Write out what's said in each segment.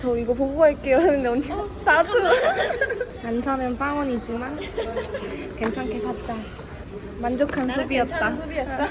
저 이거 보고 갈게요. 하는데 언니 나도. 안 사면 빵원이지만 괜찮게 샀다. 만족한 소비였다. 소비였어?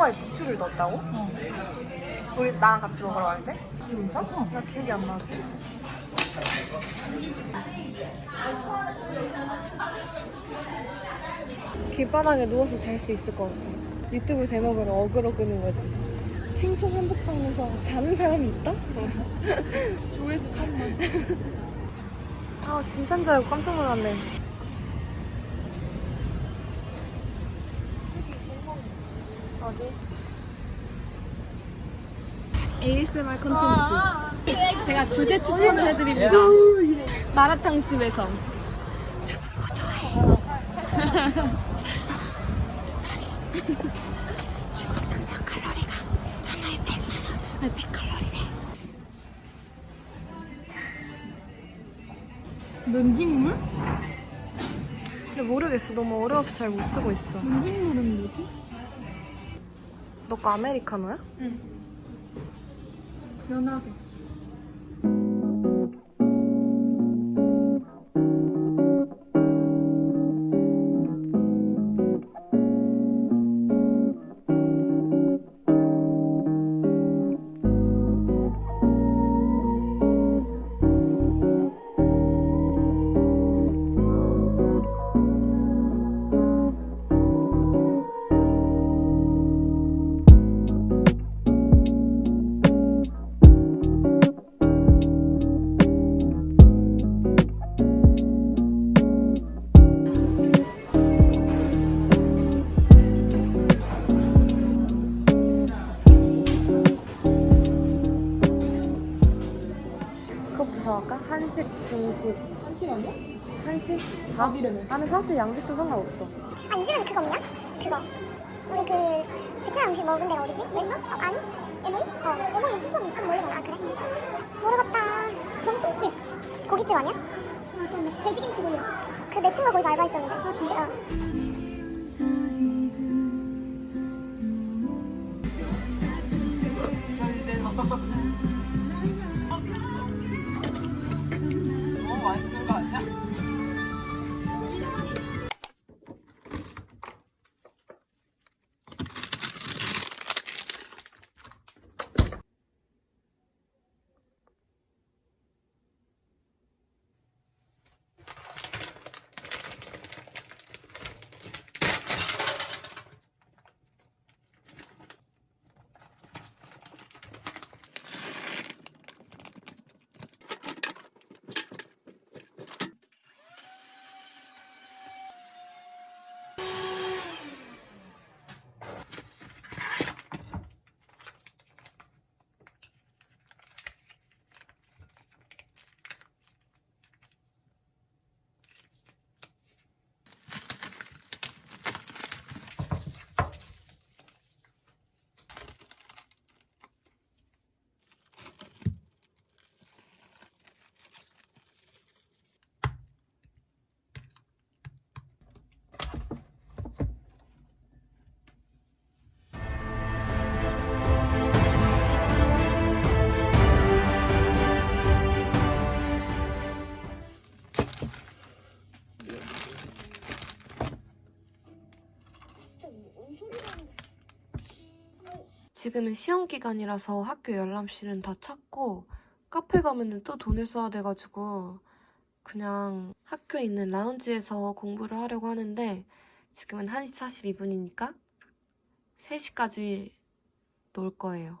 허거에 부추를 넣었다고? 우리 나랑 같이 먹으러 갈 때? 진짜? 나 기억이 안 나지. 길바닥에 누워서 잘 수 있을 것 같아. 유튜브 제목으로 어그로 끄는 거지. 신촌 한복판에서 자는 사람이 있다? 조회수 천만. 아 진짠 줄 알고 깜짝 놀랐네. 어디? ASMR 콘텐츠. 제가 주제 추천을 해드립니다. 마라탕 집에서. 면직물? 근데 모르겠어. 너무 어려워서 잘 못 쓰고 있어. 면직물은 뭐지? 너 거 아메리카노야? 연하게. 부터 정할까? 한식, 중식. 한식 아니야? 한식? 다? 밥이라며. 나는 사실 양식도 상관없어. 아 요즘은 그거 없냐? 그거 우리 그 베트남 음식 먹은 데가 어디지? 예서? 어, 아니? 에모이? 어 에모이 신촌 그 모르겠나? 아 그래? 모르겠다 정통집 고깃집 아니야? 아 그런데 돼지김치 구이 그내 친구가 거기서 알바했었는데 아 진짜? 지금은 시험 기간이라서 학교 열람실은 다 찼고 카페 가면은 또 돈을 써야 돼가지고 그냥 학교에 있는 라운지에서 공부를 하려고 하는데 지금은 1시 42분이니까 3시까지 놀 거예요.